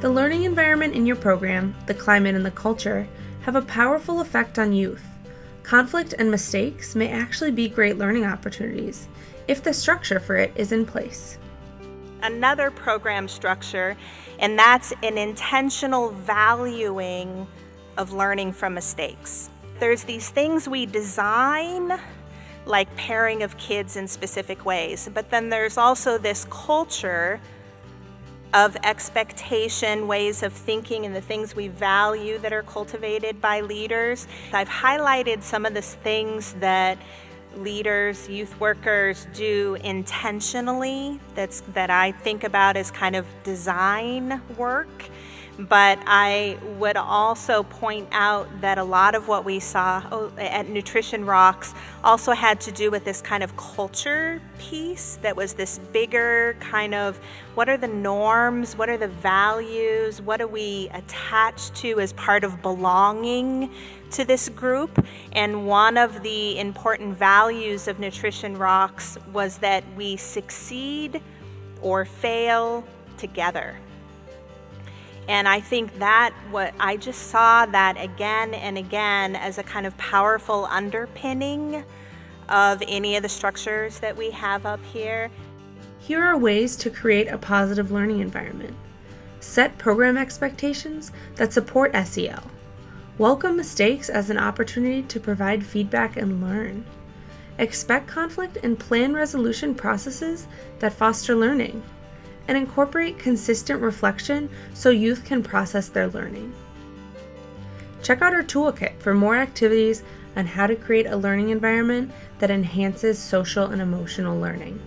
The learning environment in your program, the climate, and the culture have a powerful effect on youth. Conflict and mistakes may actually be great learning opportunities if the structure for it is in place. Another program structure, and that's an intentional valuing of learning from mistakes. There's these things we design like pairing of kids in specific ways, but then there's also this culture of expectation, ways of thinking, and the things we value that are cultivated by leaders. I've highlighted some of the things that leaders, youth workers do intentionally that's that I think about as kind of design work but I would also point out that a lot of what we saw oh, at Nutrition Rocks also had to do with this kind of culture piece that was this bigger kind of what are the norms, what are the values, what do we attach to as part of belonging to this group. And one of the important values of Nutrition Rocks was that we succeed or fail together. And I think that what I just saw that again and again as a kind of powerful underpinning of any of the structures that we have up here. Here are ways to create a positive learning environment. Set program expectations that support SEL. Welcome mistakes as an opportunity to provide feedback and learn. Expect conflict and plan resolution processes that foster learning and incorporate consistent reflection so youth can process their learning. Check out our toolkit for more activities on how to create a learning environment that enhances social and emotional learning.